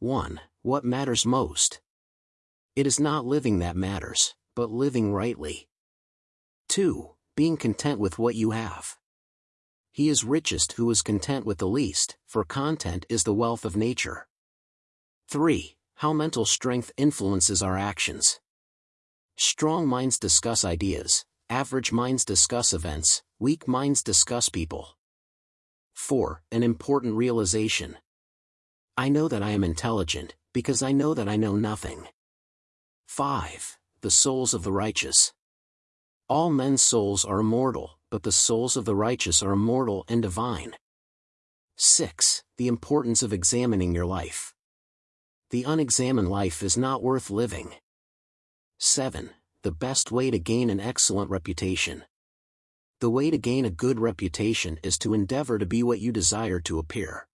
1. What matters most? It is not living that matters, but living rightly. 2. Being content with what you have. He is richest who is content with the least, for content is the wealth of nature. 3. How mental strength influences our actions. Strong minds discuss ideas, average minds discuss events, weak minds discuss people. 4. An important realization. I know that I am intelligent, because I know that I know nothing. 5. The souls of the righteous. All men's souls are immortal, but the souls of the righteous are immortal and divine. 6. The importance of examining your life. The unexamined life is not worth living. 7. The best way to gain an excellent reputation. The way to gain a good reputation is to endeavor to be what you desire to appear.